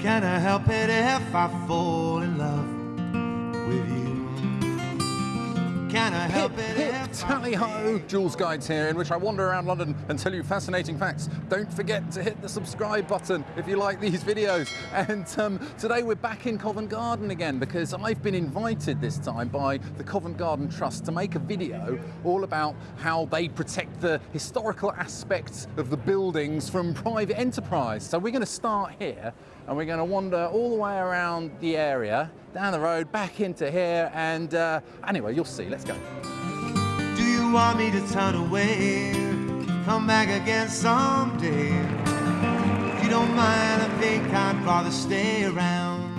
Can I help it if I fall in love with you? Can I help Hip, it hip, if tally ho! Jules Guides here, in which I wander around London and tell you fascinating facts. Don't forget to hit the subscribe button if you like these videos. And um, today we're back in Covent Garden again because I've been invited this time by the Covent Garden Trust to make a video all about how they protect the historical aspects of the buildings from private enterprise. So we're going to start here and we're going to wander all the way around the area, down the road, back into here, and uh, anyway, you'll see. Let's go. Do you want me to turn away? Come back again someday. If you don't mind, I think I'd rather stay around.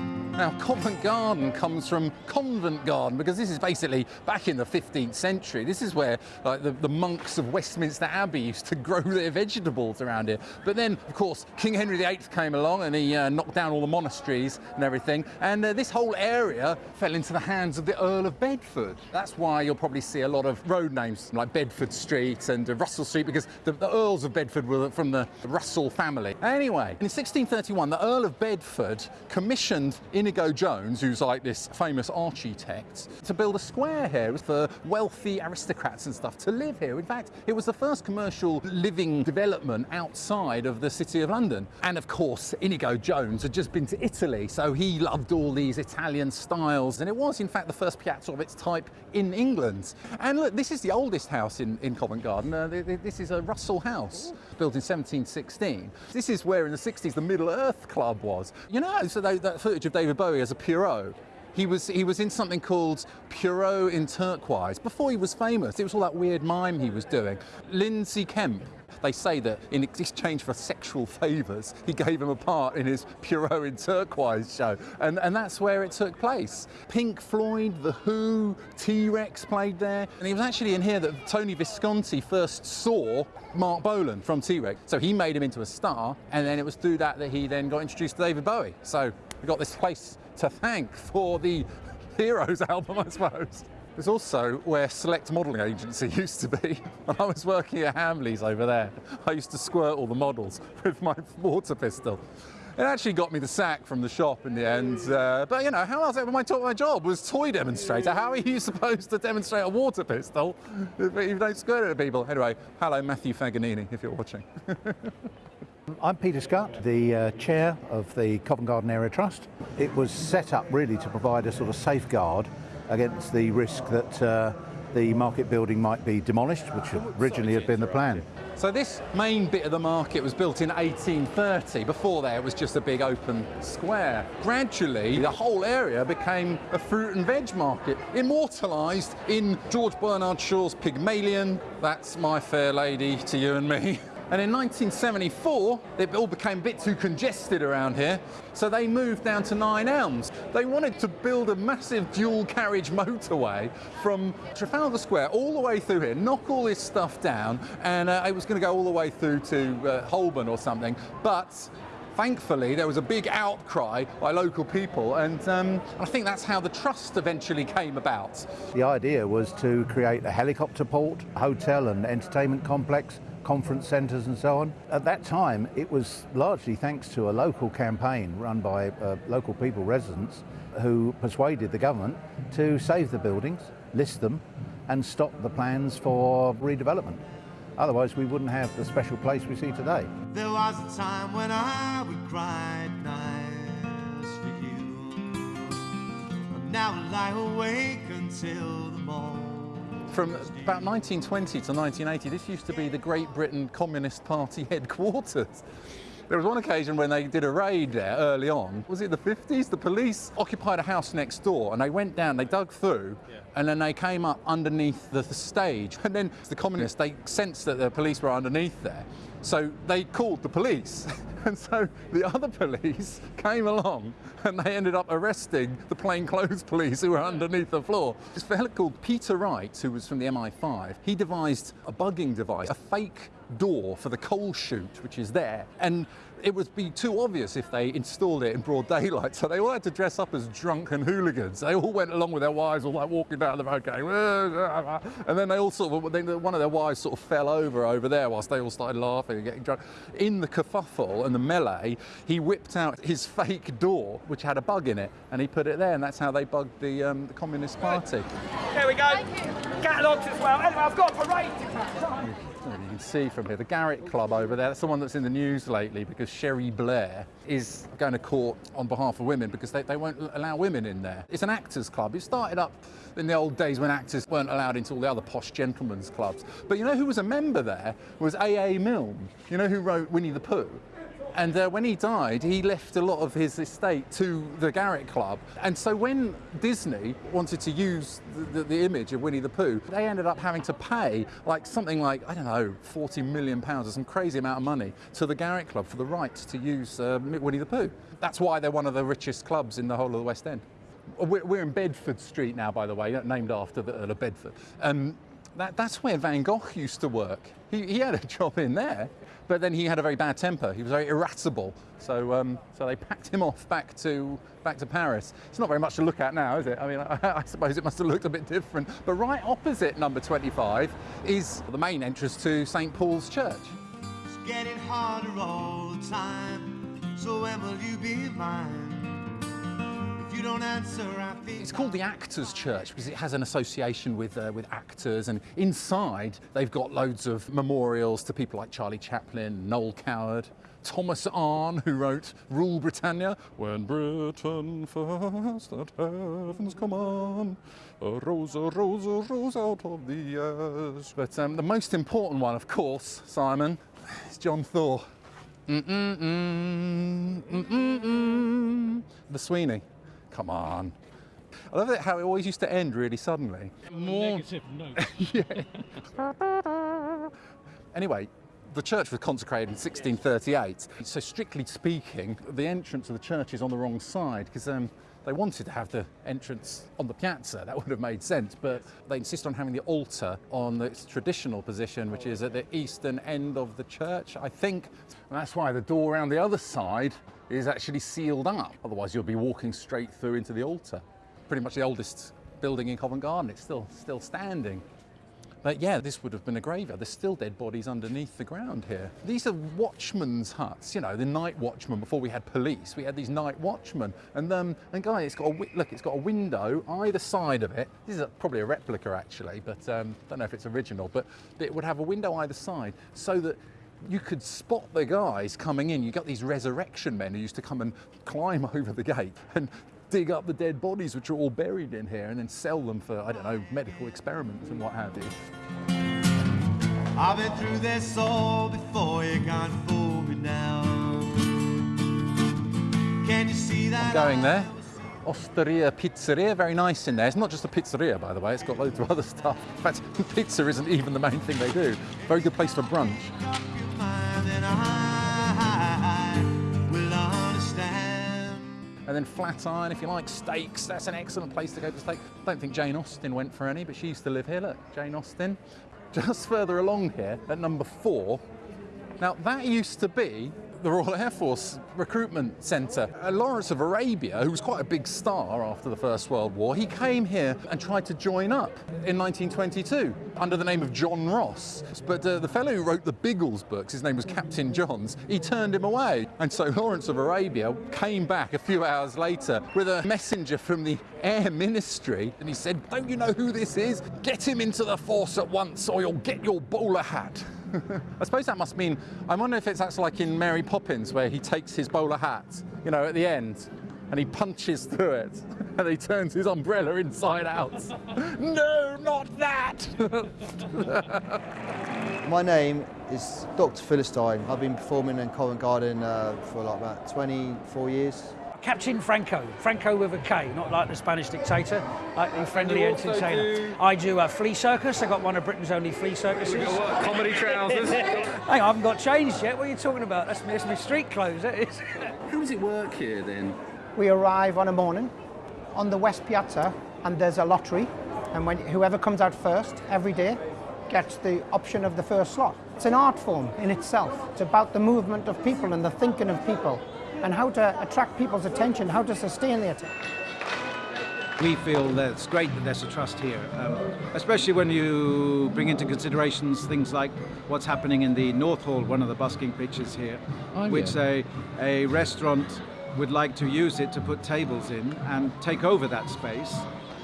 Now, Covent Garden comes from Convent Garden because this is basically back in the 15th century. This is where like, the, the monks of Westminster Abbey used to grow their vegetables around here. But then, of course, King Henry VIII came along and he uh, knocked down all the monasteries and everything. And uh, this whole area fell into the hands of the Earl of Bedford. That's why you'll probably see a lot of road names like Bedford Street and uh, Russell Street because the, the Earls of Bedford were from the Russell family. Anyway, in 1631, the Earl of Bedford commissioned Inigo Jones, who's like this famous architect, to build a square here for wealthy aristocrats and stuff to live here. In fact, it was the first commercial living development outside of the city of London. And of course, Inigo Jones had just been to Italy, so he loved all these Italian styles. And it was, in fact, the first piazza of its type in England. And look, this is the oldest house in, in Covent Garden. Uh, th- th- this is a Russell House, built in 1716. This is where in the 60s the Middle Earth Club was. You know, so they, that footage of David Bowie as a Pierrot. He was, he was in something called Pierrot in Turquoise. Before he was famous, it was all that weird mime he was doing. Lindsay Kemp, they say that in exchange for sexual favours, he gave him a part in his Pierrot in Turquoise show. And, and that's where it took place. Pink Floyd, The Who, T-Rex played there. And it was actually in here that Tony Visconti first saw Marc Bolan from T-Rex. So he made him into a star. And then it was through that that he then got introduced to David Bowie. So we've got this place to thank for the Heroes album, I suppose. It's also where Select Modelling Agency used to be. When I was working at Hamleys over there, I used to squirt all the models with my water pistol. It actually got me the sack from the shop in the end. Uh, but you know, how else? My, my job was toy demonstrator. How are you supposed to demonstrate a water pistol if you don't squirt it at people? Anyway, hello, Matthew Faganini, if you're watching. I'm Peter Scott, the uh, chair of the Covent Garden Area Trust. It was set up really to provide a sort of safeguard against the risk that uh, the market building might be demolished, which originally had been the plan. So this main bit of the market was built in 1830. Before there, it was just a big open square. Gradually, the whole area became a fruit and veg market, immortalised in George Bernard Shaw's Pygmalion. That's my fair lady to you and me. And in 1974, it all became a bit too congested around here, so they moved down to Nine Elms. They wanted to build a massive dual carriage motorway from Trafalgar Square all the way through here, knock all this stuff down, and uh, it was going to go all the way through to uh, Holborn or something. But thankfully, there was a big outcry by local people, and um, I think that's how the trust eventually came about. The idea was to create a helicopter port, hotel and entertainment complex, conference centres and so on. At that time, it was largely thanks to a local campaign run by uh, local people, residents, who persuaded the government to save the buildings, list them, and stop the plans for redevelopment. Otherwise, we wouldn't have the special place we see today. There was a time when I would cry at night for you. But now I lie awake until the morning. From about 1920 to 1980, this used to be the Great Britain Communist Party headquarters. There was one occasion when they did a raid there early on. Was it the 50s? The police occupied a house next door and they went down, they dug through, and then they came up underneath the, the stage. And then the communists, they sensed that the police were underneath there. So they called the police. And so the other police came along and they ended up arresting the plainclothes police who were underneath the floor. This fellow called Peter Wright, who was from the MI5, he devised a bugging device, a fake door for the coal chute, which is there. And it would be too obvious if they installed it in broad daylight. So they all had to dress up as drunken hooligans. They all went along with their wives, all like walking down the road going, and then they all sort of, one of their wives sort of fell over over there whilst they all started laughing and getting drunk. In the kerfuffle and the melee, he whipped out his fake door, which had a bug in it, and he put it there, and that's how they bugged the, um, the Communist Party. There we go. Catalogs as well. Anyway, I've got a parade See from here, the Garrick Club over there, that's the one that's in the news lately because Cherie Blair is going to court on behalf of women because they, they won't allow women in there. It's an actors club. It started up in the old days when actors weren't allowed into all the other posh gentlemen's clubs. But you know who was a member there was A.A. Milne. You know who wrote Winnie the Pooh? And uh, when he died, he left a lot of his estate to the Garrick Club. And so when Disney wanted to use the, the, the, image of Winnie the Pooh, they ended up having to pay like something like, I don't know, 40 million pounds or some crazy amount of money to the Garrick Club for the right to use uh, Winnie the Pooh. That's why they're one of the richest clubs in the whole of the West End. We're, we're in Bedford Street now, by the way, named after the Earl of Bedford. Um, that, that's where Van Gogh used to work. He, he, had a job in there, but then he had a very bad temper. He was very irascible. So, um, so they packed him off back to, back to Paris. It's not very much to look at now, is it? I mean, I, I suppose it must have looked a bit different. But right opposite number 25 is the main entrance to St. Paul's Church. It's getting harder all the time, so when will you be mine? Answer, It's called the Actors Church because it has an association with, uh, with actors and inside they've got loads of memorials to people like Charlie Chaplin, Noel Coward, Thomas Arne, who wrote Rule Britannia, When Britain first at heaven's command, a rose, a rose, a rose out of the ash. But um, the most important one, of course, Simon, is John Thaw. Mm-mm-mm, mm-mm-mm. The Sweeney. Come on. I love it how it always used to end really suddenly. More negative note. anyway, the church was consecrated in 1638. So strictly speaking, the entrance of the church is on the wrong side because um, they wanted to have the entrance on the piazza. That would have made sense, but they insist on having the altar on its traditional position, which is at the eastern end of the church, I think. And that's why the door around the other side is actually sealed up. Otherwise, you'll be walking straight through into the altar. Pretty much the oldest building in Covent Garden. It's still, still standing. But yeah, this would have been a graveyard. There's still dead bodies underneath the ground here. These are watchmen's huts, you know, the night watchmen. Before we had police, we had these night watchmen. And um, and guys, it's got a look. It's got a window either side of it. This is a, probably a replica actually, but um, don't know if it's original. But it would have a window either side, so that you could spot the guys coming in. You got these resurrection men who used to come and climb over the gate and dig up the dead bodies which are all buried in here and then sell them for, I don't know, medical experiments and what have you. I've been through this all before, you can't fool me now. Can you see that? I'm going there. Osteria Pizzeria, very nice in there. It's not just a pizzeria, by the way, it's got loads of other stuff. In fact, pizza isn't even the main thing they do. Very good place for brunch. And then Flatiron, if you like steaks, that's an excellent place to go for steak. Don't think Jane Austen went for any, but she used to live here. Look, Jane Austen. Just further along here, at number four. Now, that used to be the Royal Air Force Recruitment Centre. Uh, Lawrence of Arabia, who was quite a big star after the First World War, he came here and tried to join up in 1922 under the name of John Ross. But uh, the fellow who wrote the Biggles books, his name was Captain Johns, he turned him away. And so Lawrence of Arabia came back a few hours later with a messenger from the Air Ministry and he said, Don't you know who this is? Get him into the force at once or you'll get your bowler hat. I suppose that must mean, I wonder if it's that's like in Mary Poppins where he takes his bowler hat, you know, at the end and he punches through it and he turns his umbrella inside out. no, not that! My name is Dr. Philistine. I've been performing in Covent Garden uh, for like about 24 years. Captain Franco, Franco with a K, not like the Spanish dictator, like the friendly entertainer. Do... I do a flea circus. I got one of Britain's only flea circuses. We got what, comedy trousers. Hang on, I haven't got changed yet. What are you talking about? That's, that's my street clothes. That is. How does it work here then? We arrive on a morning on the West Piazza, and there's a lottery, and when whoever comes out first every day gets the option of the first slot. It's an art form in itself. It's about the movement of people and the thinking of people and how to attract people's attention, how to sustain the attention. We feel that it's great that there's a trust here, um, especially when you bring into considerations things like what's happening in the North Hall, one of the busking pitches here, Oh, which yeah. a, a restaurant would like to use it to put tables in and take over that space,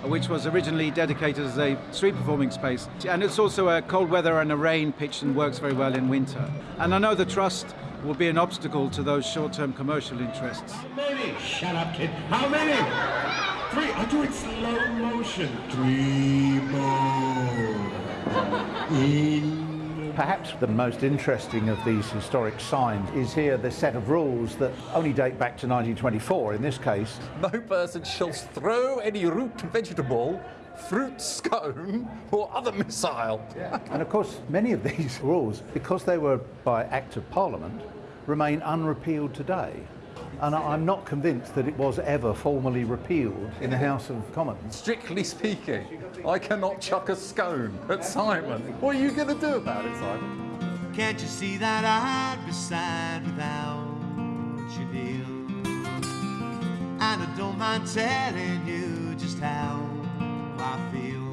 which was originally dedicated as a street performing space. And it's also a cold weather and a rain pitch and works very well in winter. And I know the trust will be an obstacle to those short-term commercial interests. many? Shut up, kid. How many? Three. I'll do it slow motion. Three more. In. Perhaps the most interesting of these historic signs is here the set of rules that only date back to 1924 in this case. No person shall throw any root vegetable, fruit, scone, or other missile. And of course, many of these rules, because they were by Act of Parliament, remain unrepealed today. And I- I'm not convinced that it was ever formally repealed in the House of Commons. Strictly speaking, I cannot chuck a scone at Simon. What are you going to do about it, Simon? Can't you see that I'd be sad without you, dear? And I don't mind telling you just how I feel.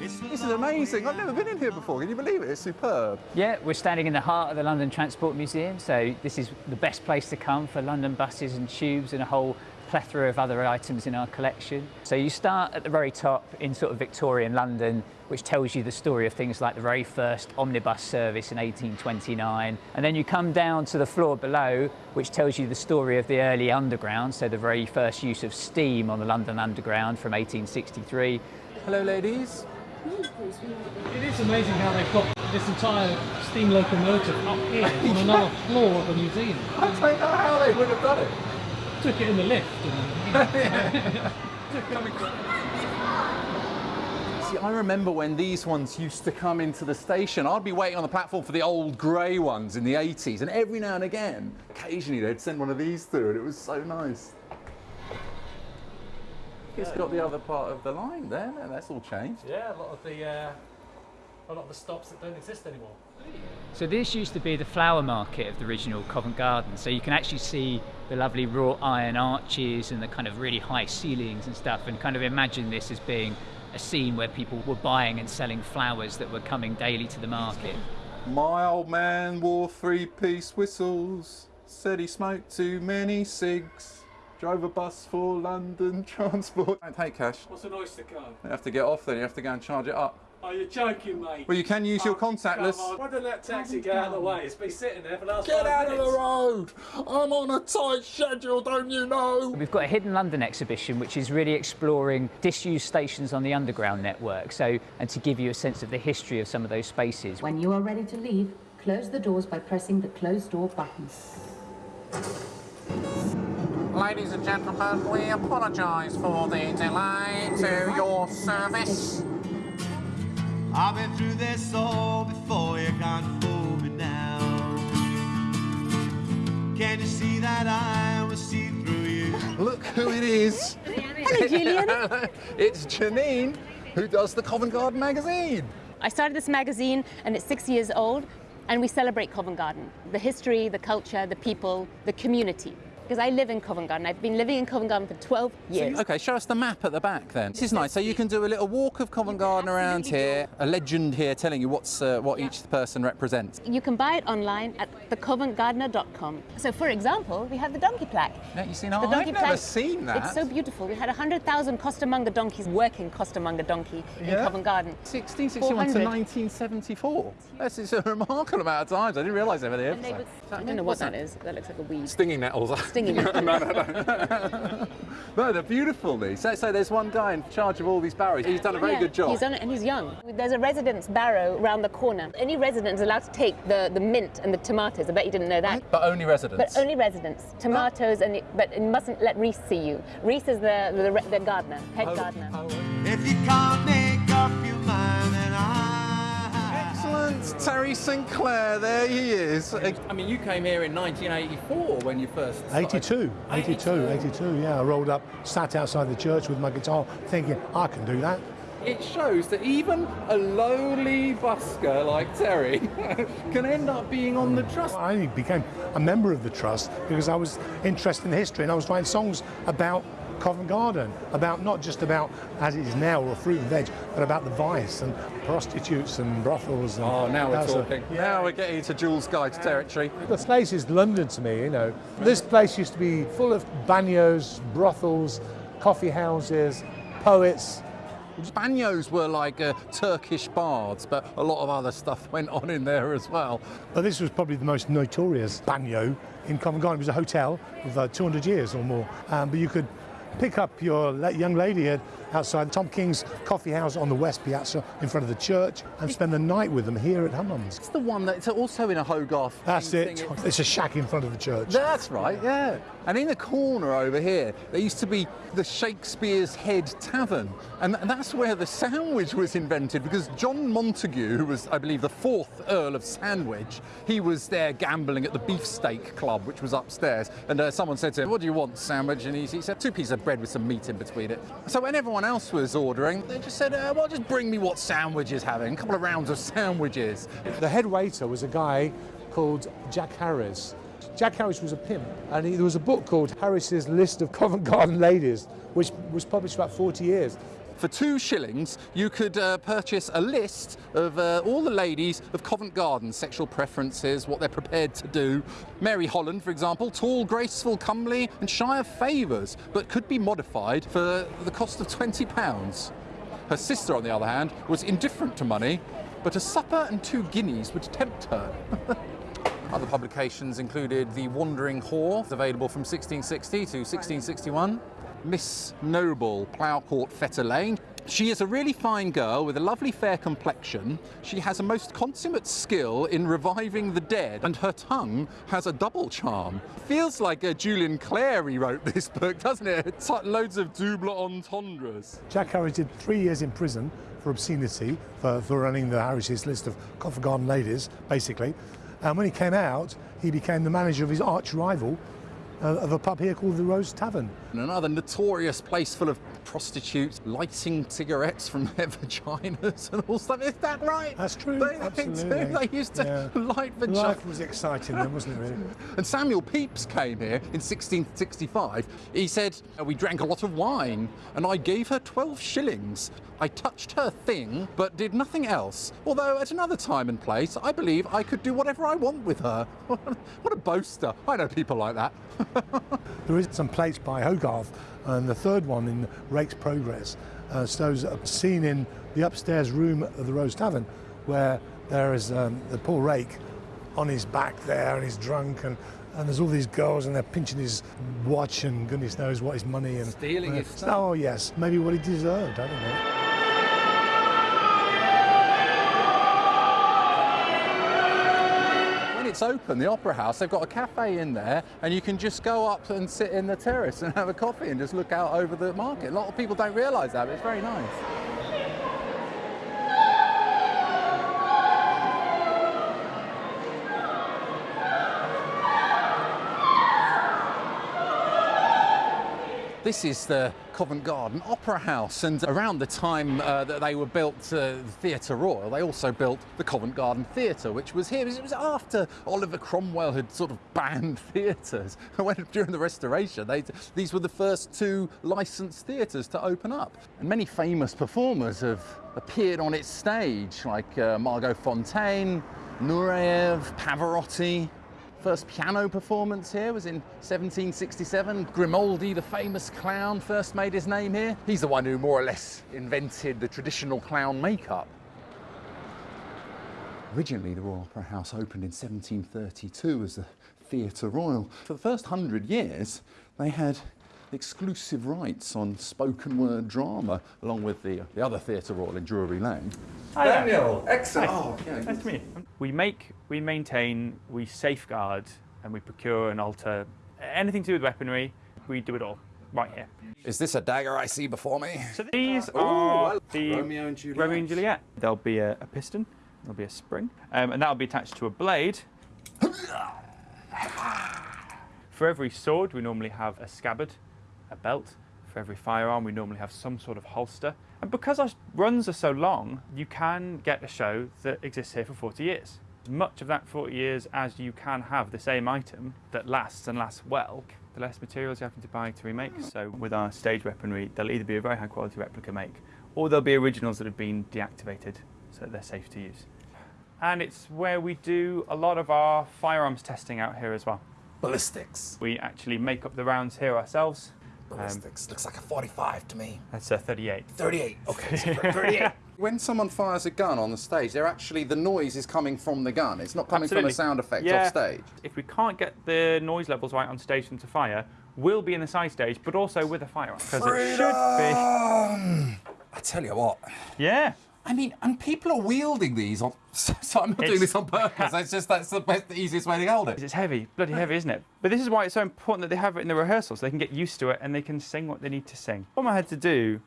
This is amazing. I've never been in here before. Can you believe it? It's superb. Yeah, we're standing in the heart of the London Transport Museum, so this is the best place to come for London buses and tubes and a whole plethora of other items in our collection. So you start at the very top in sort of Victorian London, which tells you the story of things like the very first omnibus service in 1829, and then you come down to the floor below, which tells you the story of the early underground, so the very first use of steam on the London Underground from 1863. Hello, ladies. It is amazing how they've got this entire steam locomotive up here on another floor of the museum. I don't know how they would have done it. Took it in the lift. See, I remember when these ones used to come into the station. I'd be waiting on the platform for the old grey ones in the 80s, and every now and again, occasionally they'd send one of these through, and it was so nice. It's got the other part of the line there. No, that's all changed. yeah, a lot of the uh, a lot of the stops that don't exist anymore. So this used to be the flower market of the original Covent Garden. So you can actually see the lovely wrought iron arches and the kind of really high ceilings and stuff, and kind of imagine this as being a scene where people were buying and selling flowers that were coming daily to the market. My old man wore three-piece whistles. Said he smoked too many cigs. Drove a bus for London Transport. Don't take cash. What's an oyster card? You have to get off then. You have to go and charge it up. Oh, you're joking, mate. Well, you can use your oh, contactless. Why don't that taxi get out of the way? It's been sitting there for the last Get five out of the road! I'm on a tight schedule, don't you know? We've got a Hidden London exhibition which is really exploring disused stations on the underground network. So, and to give you a sense of the history of some of those spaces. When you are ready to leave, close the doors by pressing the close door button. Ladies and gentlemen, we apologise for the delay to your service. I've been through this all before, you can't fool me now. Can you see that I will see through you? Look who it is. Hello, Julian. it's Janine, who does the Covent Garden magazine. I started this magazine and it's six years old, and we celebrate Covent Garden the history, the culture, the people, the community. Because I live in Covent Garden. I've been living in Covent Garden for 12 years. Okay, show us the map at the back then. This is nice. So you can do a little walk of Covent Garden around here, a legend here telling you what's uh, what each person represents. You can buy it online at thecoventgardener.com. So, for example, we have the donkey plaque. Now, you see, now, the I've never seen that. It's so beautiful. We had 100,000 costermonger donkeys working costermonger donkey in Covent Garden. 1661 to 1974. That's it's a remarkable amount of times. I didn't realise they were there. And they would- I don't know what that is. That looks like a weed. Stinging nettles. Stinging no, no, no. no, they're beautiful. These. So, so there's one guy in charge of all these barrows. He's done a very Yeah, good job. He's done it and he's young. There's a residence barrow around the corner. Any resident is allowed to take the, the mint and the tomatoes. I bet you didn't know that. But only residents. But only residents. Tomatoes, and it, but you mustn't let Reese see you. Reese is the, the, the, the gardener, head Oh, gardener. If you can't make up your mind, then I. Excellent, Terry Sinclair. There he is. I mean, you came here in 1984 when you first. 82, 82, 82, yeah. I rolled up, sat outside the church with my guitar, thinking, I can do that. it shows that even a lowly busker like Terry can end up being on the trust. I became a member of the trust because I was interested in history and I was writing songs about Covent Garden, about not just about as it is now or fruit and veg, but about the vice and prostitutes and brothels. And Oh, now we're that sort of- talking. Now we're getting into Jules Guide's territory. This place is London to me, you know. This place used to be full of bagnios, brothels, coffee houses, poets. Bagnios were like uh, Turkish baths, but a lot of other stuff went on in there as well. But this was probably the most notorious bagno in Covent Garden. It was a hotel with uh, 200 years or more. Um, but you could pick up your young lady at, outside Tom King's coffee house on the West Piazza in front of the church and spend the night with them here at Hammond's. It's the one that's also in a Hogarth. That's thing. it. It's a shack in front of the church. That's right, yeah. And in the corner over here, there used to be the Shakespeare's Head Tavern. And that's where the sandwich was invented because John Montagu, who was, I believe, the fourth Earl of Sandwich, he was there gambling at the Beefsteak Club, which was upstairs. And uh, someone said to him, What do you want, sandwich? And he, he said, Two pieces of bread with some meat in between it. So when everyone else was ordering, they just said, uh, Well, just bring me what sandwich is having, a couple of rounds of sandwiches. The head waiter was a guy called Jack Harris. Jack Harris was a pimp, and he, there was a book called Harris's List of Covent Garden Ladies, which was published about 40 years. For two shillings, you could uh, purchase a list of uh, all the ladies of Covent Garden, sexual preferences, what they're prepared to do. Mary Holland, for example, tall, graceful, comely, and shy of favours, but could be modified for the cost of £20. Her sister, on the other hand, was indifferent to money, but a supper and two guineas would tempt her. Other publications included The Wandering Whore, available from 1660 to 1661. Miss Noble, Ploughcourt Fetter Lane. She is a really fine girl with a lovely fair complexion. She has a most consummate skill in reviving the dead, and her tongue has a double charm. Feels like uh, Julian Clary wrote this book, doesn't it? It's like loads of double entendres. Jack Harris did three years in prison for obscenity, for, for running the Harris's list of Covent Garden ladies, basically. And when he came out, he became the manager of his arch rival of a pub here called the Rose Tavern. And another notorious place full of prostitutes lighting cigarettes from their vaginas and all stuff. Is that right? That's true. They, absolutely. They, they used to Yeah. light vaginas. Life was exciting then, wasn't it, really? And Samuel Pepys came here in 1665. He said, uh, We drank a lot of wine, and I gave her 12 shillings. I touched her thing, but did nothing else. Although at another time and place, I believe I could do whatever I want with her. what a boaster. I know people like that. There is some plates by Hogarth, and the third one in Rake's Progress uh, shows a scene in the upstairs room of the Rose Tavern where there is um, the poor Rake on his back there and he's drunk and, and there's all these girls and they're pinching his watch and goodness knows what his money and Stealing uh, his stuff. Oh yes, maybe what he deserved. I don't know. Open, the Opera House, they've got a cafe in there, and you can just go up and sit in the terrace and have a coffee and just look out over the market. A lot of people don't realise that, but it's very nice. This is the Covent Garden Opera House, and around the time uh, that they were built, uh, the Theatre Royal, they also built the Covent Garden Theatre, which was here. It was after Oliver Cromwell had sort of banned theatres. During the Restoration, they, these were the first two licensed theatres to open up, and many famous performers have appeared on its stage, like uh, Margot Fonteyn, Nureyev, Pavarotti. First piano performance here was in 1767. Grimaldi, the famous clown, first made his name here. He's the one who more or less invented the traditional clown makeup. Originally, the Royal Opera House opened in 1732 as the Theatre Royal. For the first hundred years, they had exclusive rights on spoken word drama, along with the, the other Theatre Royal in Drury Lane. Hi there. Daniel, excellent. Hi. Oh, yeah, nice to meet you. We make, we maintain, we safeguard, and we procure and alter anything to do with weaponry. We do it all right here. Is this a dagger I see before me? So these Ooh, are well, the Romeo and Juliet. Romeo and Juliet. There'll be a, a piston, there'll be a spring, um, and that'll be attached to a blade. For every sword, we normally have a scabbard, a belt. For every firearm, we normally have some sort of holster. And because our runs are so long, you can get a show that exists here for 40 years. As much of that 40 years as you can have the same item that lasts and lasts well, the less materials you're having to buy to remake. Mm-hmm. So with our stage weaponry, there'll either be a very high quality replica make, or there'll be originals that have been deactivated so that they're safe to use. And it's where we do a lot of our firearms testing out here as well. Ballistics. We actually make up the rounds here ourselves. Um, Ballistics. Looks like a 45 to me. That's a 38. 38. Okay, so 38. when someone fires a gun on the stage, they're actually the noise is coming from the gun. It's not coming Absolutely. from a sound effect yeah. off stage. If we can't get the noise levels right on stage from to fire, we'll be in the side stage, but also with a firearm. Because it should Freedom! I tell you what. Yeah. I mean, and people are wielding these on. So I'm not doing this on purpose. It's just that's the best, the easiest way to hold it. It's heavy, bloody heavy, isn't it? But this is why it's so important that they have it in the rehearsals. So they can get used to it and they can sing what they need to sing. What I had to do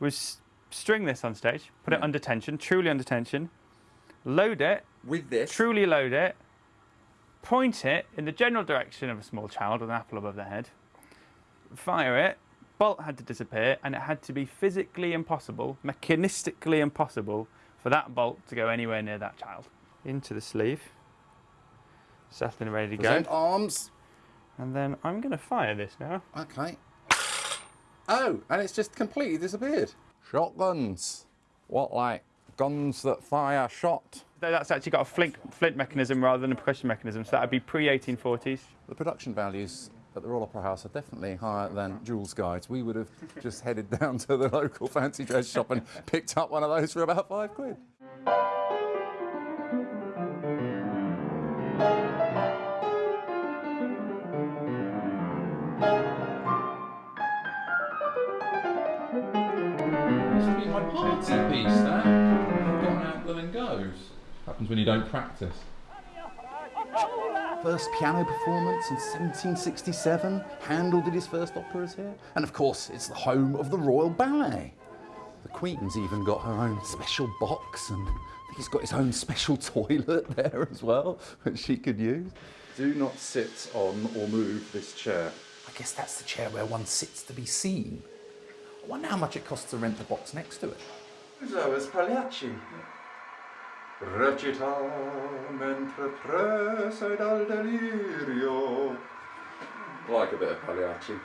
was string this on stage, put it under tension, truly under tension, load it with this, truly load it, point it in the general direction of a small child with an apple above their head, fire it. Bolt had to disappear, and it had to be physically impossible, mechanistically impossible, for that bolt to go anywhere near that child. Into the sleeve, settled and ready to Present go. arms. And then I'm going to fire this now. Okay. Oh, and it's just completely disappeared. Shotguns. What, like guns that fire shot? That's actually got a flint, flint mechanism rather than a percussion mechanism, so that would be pre-1840s. The production values at the Royal Opera House are definitely higher than Jules Guides. We would have just headed down to the local fancy dress shop and picked up one of those for about five quid. Be my party piece, that. Got out there and goes. Happens when you don't practice. First piano performance in 1767. Handel did his first operas here. And of course, it's the home of the Royal Ballet. The Queen's even got her own special box, and he's got his own special toilet there as well, that she could use. Do not sit on or move this chair. I guess that's the chair where one sits to be seen. I wonder how much it costs to rent the box next to it. So is Pagliacci. Recita mentre prese dal delirio. Like a bit of Pagliacci.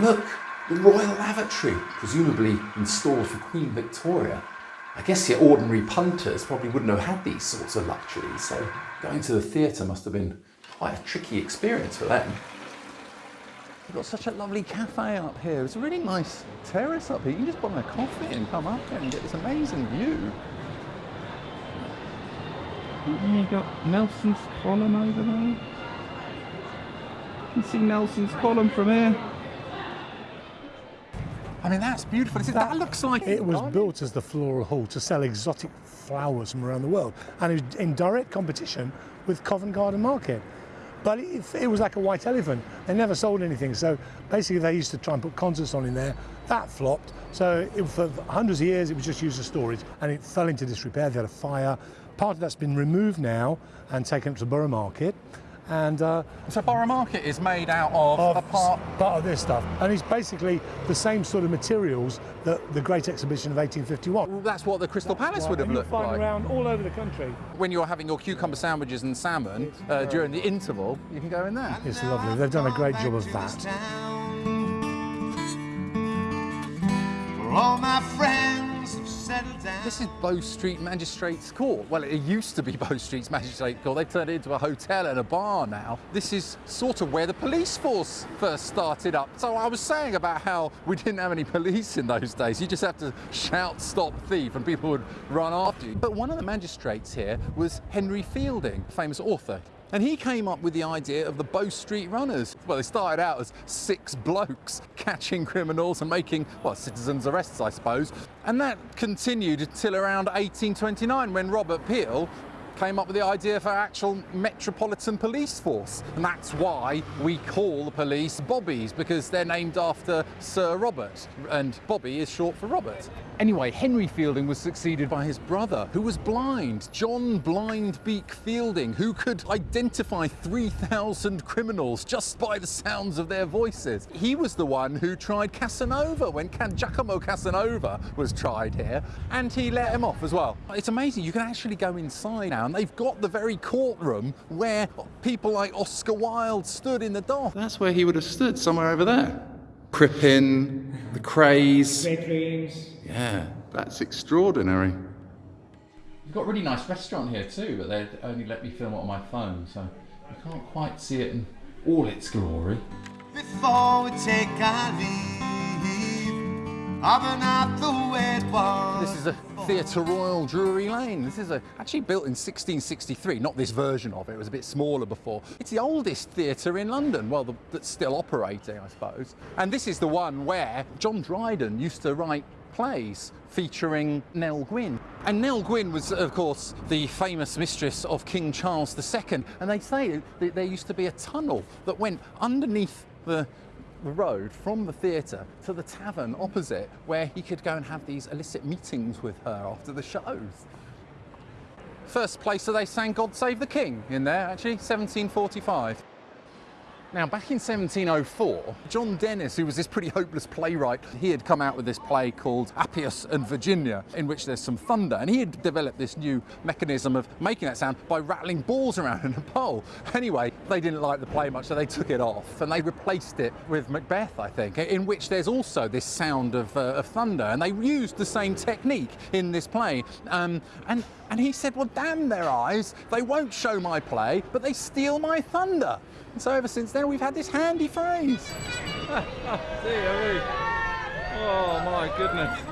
Look, the Royal Lavatory, presumably installed for Queen Victoria. I guess your ordinary punters probably wouldn't have had these sorts of luxuries, so going to the theatre must have been quite a tricky experience for them. We've got such a lovely cafe up here. It's a really nice terrace up here. You can just buy a coffee and come up here and get this amazing view. And you got Nelson's column over there. You can see Nelson's column from here. I mean, that's beautiful. That, that looks like It was built as the floral hall to sell exotic flowers from around the world, and it was in direct competition with Covent Garden Market. But it, it was like a white elephant. They never sold anything. So basically, they used to try and put concerts on in there. That flopped. So it, for hundreds of years, it was just used as storage, and it fell into disrepair. They had a fire. Part of that's been removed now and taken up to the Borough Market. And uh, so Borough Market is made out of, a part part of this stuff, and it's basically the same sort of materials that the Great Exhibition of 1851. Well, that's what the Crystal Palace would have and you'll looked find like. around all over the country. When you're having your cucumber sandwiches and salmon uh, during the interval, you can go in there. It's lovely. They've done a great job of that. This is Bow Street Magistrates Court. Well, it used to be Bow Street's Magistrates Court. They've turned it into a hotel and a bar now. This is sort of where the police force first started up. So I was saying about how we didn't have any police in those days. You just have to shout, stop thief, and people would run after you. But one of the magistrates here was Henry Fielding, famous author. And he came up with the idea of the Bow Street Runners. Well, they started out as six blokes catching criminals and making, well, citizens' arrests, I suppose. And that continued until around 1829 when Robert Peel came up with the idea for actual metropolitan police force. And that's why we call the police Bobbies, because they're named after Sir Robert, and Bobby is short for Robert. Anyway, Henry Fielding was succeeded by his brother, who was blind, John Blindbeak Fielding, who could identify 3,000 criminals just by the sounds of their voices. He was the one who tried Casanova when Giacomo Casanova was tried here, and he let him off as well. It's amazing, you can actually go inside now, and they've got the very courtroom where people like Oscar Wilde stood in the dock. That's where he would have stood, somewhere over there. Crippen, the Krays. Yeah, that's extraordinary. You've got a really nice restaurant here too, but they only let me film it on my phone, so you can't quite see it in all its glory. Before we take our leave, This is a Theatre Royal Drury Lane. This is a, actually built in 1663, not this version of it, it was a bit smaller before. It's the oldest theatre in London, well, the, that's still operating, I suppose. And this is the one where John Dryden used to write plays featuring Nell Gwyn. And Nell Gwyn was, of course, the famous mistress of King Charles II. And they say that there used to be a tunnel that went underneath the the road from the theatre to the tavern opposite where he could go and have these illicit meetings with her after the shows. First place that they sang God Save the King in there, actually, 1745. Now, back in 1704, John Dennis, who was this pretty hopeless playwright, he had come out with this play called Appius and Virginia, in which there's some thunder, and he had developed this new mechanism of making that sound by rattling balls around in a bowl. Anyway, they didn't like the play much, so they took it off, and they replaced it with Macbeth, I think, in which there's also this sound of, uh, of thunder, and they used the same technique in this play. Um, and, and he said, well, damn their eyes, they won't show my play, but they steal my thunder. And so ever since then, we've had this handy phrase. Dear me. Oh my goodness.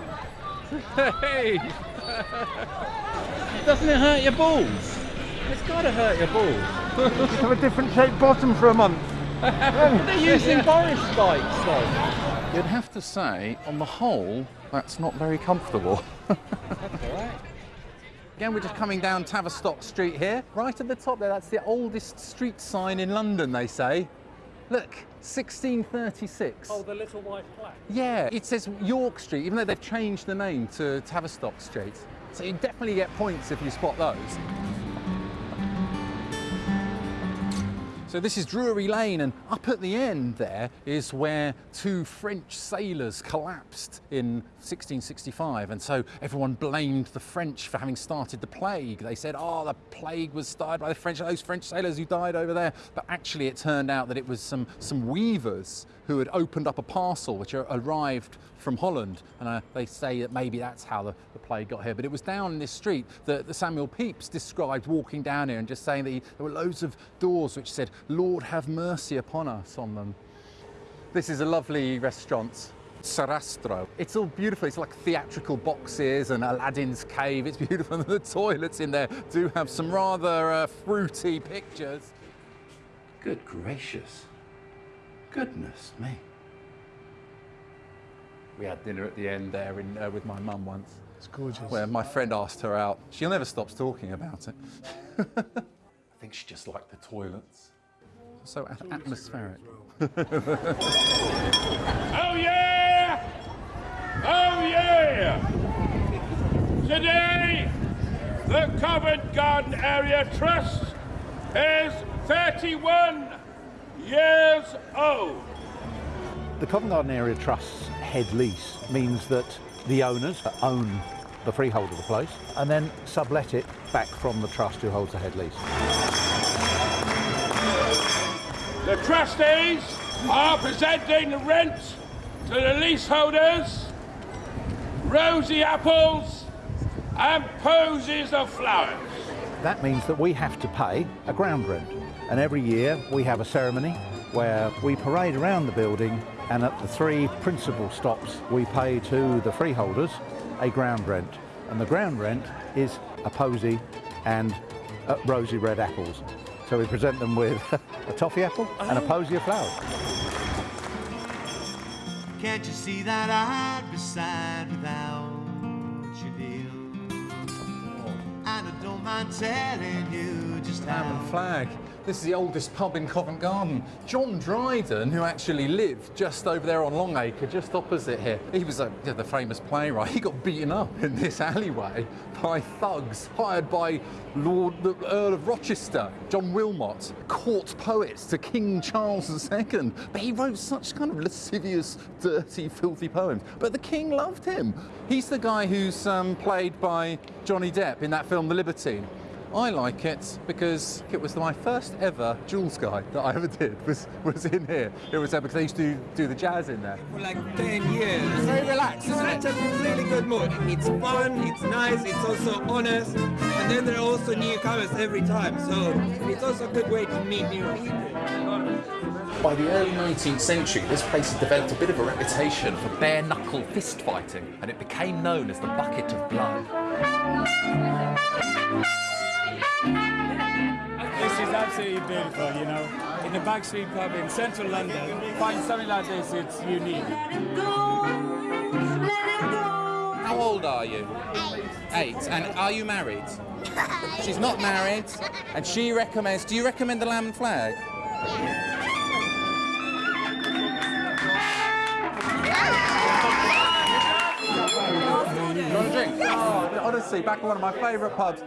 Hey! Doesn't it hurt your balls? It's got to hurt your balls. Just have a different shaped bottom for a month. They're using Boris spikes though. You'd have to say, on the whole, that's not very comfortable. That's all right. Again, we're just coming down Tavistock Street here. Right at the top there, that's the oldest street sign in London, they say. Look, 1636. Oh, the little white plaque. Yeah, it says York Street, even though they've changed the name to Tavistock Street. So you definitely get points if you spot those. So this is Drury Lane, and up at the end there is where two French sailors collapsed in 1665. And so everyone blamed the French for having started the plague. They said, oh, the plague was started by the French, those French sailors who died over there. But actually it turned out that it was some, some weavers who had opened up a parcel which arrived from Holland. And uh, they say that maybe that's how the, the plague got here. But it was down in this street that, that Samuel Pepys described walking down here and just saying that he, there were loads of doors which said, Lord have mercy upon us on them. This is a lovely restaurant. Sarastro. It's all beautiful. It's like theatrical boxes and Aladdin's cave. It's beautiful. And the toilets in there do have some rather uh, fruity pictures. Good gracious. Goodness me. We had dinner at the end there in, uh, with my mum once. It's gorgeous. Where my friend asked her out. She'll never stops talking about it. I think she just liked the toilets. So at- atmospheric. Oh yeah! Oh yeah! Today, the Covent Garden Area Trust is 31 years old. The Covent Garden Area Trust's head lease means that the owners own the freehold of the place and then sublet it back from the trust who holds the head lease. The trustees are presenting the rent to the leaseholders, rosy apples and posies of flowers. That means that we have to pay a ground rent. And every year we have a ceremony where we parade around the building and at the three principal stops we pay to the freeholders a ground rent. And the ground rent is a posy and uh, rosy red apples. So we present them with a toffee apple and a posy of flowers. Can't you see that I'd be sad without you, dear? Oh. And I don't mind telling you just how. Lamb and Flag. This is the oldest pub in Covent Garden. John Dryden, who actually lived just over there on Longacre, just opposite here, he was a, yeah, the famous playwright. He got beaten up in this alleyway by thugs hired by Lord the Earl of Rochester, John Wilmot, court poets to King Charles II. But he wrote such kind of lascivious, dirty, filthy poems. But the king loved him. He's the guy who's um, played by Johnny Depp in that film The Libertine. I like it because it was my first ever Jules guide that I ever did was, was in here. It was there because I used to do the jazz in there. For like 10 years. It's Very relaxed, isn't it? Such a really good mood. It's fun, it's nice, it's also honest, and then there are also newcomers every time, so it's also a good way to meet new people. By the early 19th century, this place had developed a bit of a reputation for bare knuckle fist fighting, and it became known as the Bucket of Blood. This is absolutely beautiful, you know. In the backstreet pub in central London, find something like this, it's unique. How old are you? Eight. Eight. And are you married? She's not married, and she recommends. Do you recommend the lamb and flag? Want honestly, back at one of my favourite pubs.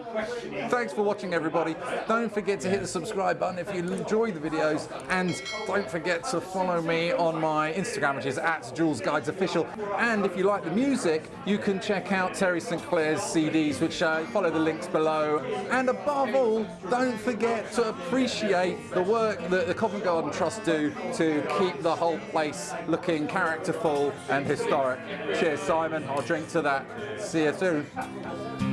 Thanks for watching, everybody. Don't forget to hit the subscribe button if you enjoy the videos, and don't forget to follow me on my Instagram, which is at Jules Guides Official. And if you like the music, you can check out Terry St Clair's CDs, which uh, follow the links below. And above all, don't forget to appreciate the work that the Covent Garden Trust do to keep the whole place looking characterful and historic. Cheers, Simon. I'll drink to that. See you soon. Thank you.